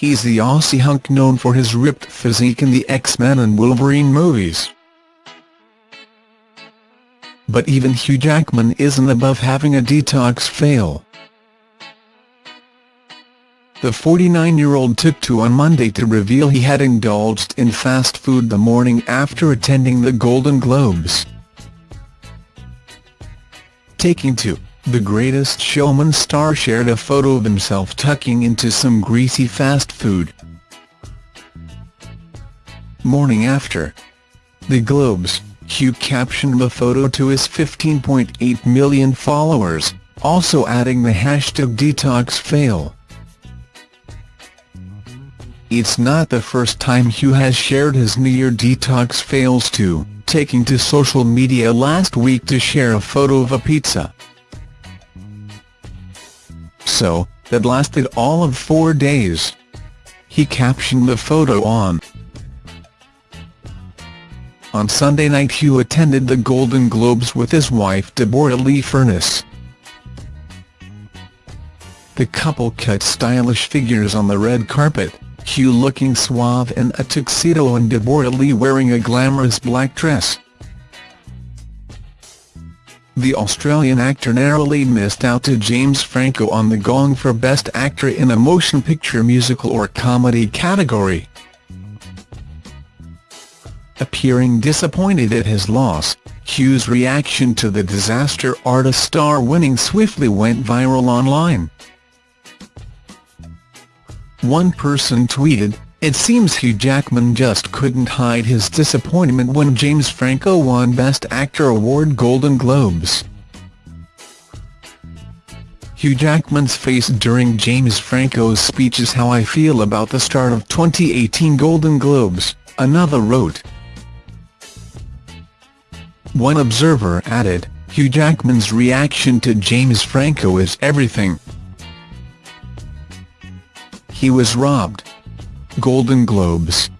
He's the Aussie hunk known for his ripped physique in the X-Men and Wolverine movies. But even Hugh Jackman isn't above having a detox fail. The 49-year-old took to on Monday to reveal he had indulged in fast food the morning after attending the Golden Globes. Taking to The Greatest Showman star shared a photo of himself tucking into some greasy fast food. Morning after the Globes, Hugh captioned the photo to his 15.8 million followers, also adding the hashtag detoxfail. It's not the first time Hugh has shared his New Year detox fails too, taking to social media last week to share a photo of a pizza. So, that lasted all of four days. He captioned the photo on. On Sunday night Hugh attended the Golden Globes with his wife Deborra-Lee Furness. The couple cut stylish figures on the red carpet. Hugh looking suave in a tuxedo and Deborra-Lee wearing a glamorous black dress. The Australian actor narrowly missed out to James Franco on the Gong for Best Actor in a Motion Picture Musical or Comedy category. Appearing disappointed at his loss, Hugh's reaction to the disaster artist star winning swiftly went viral online. One person tweeted, It seems Hugh Jackman just couldn't hide his disappointment when James Franco won Best Actor award Golden Globes. Hugh Jackman's face during James Franco's speech is how I feel about the start of 2018 Golden Globes, another wrote. One observer added, Hugh Jackman's reaction to James Franco is everything. He was robbed. Golden Globes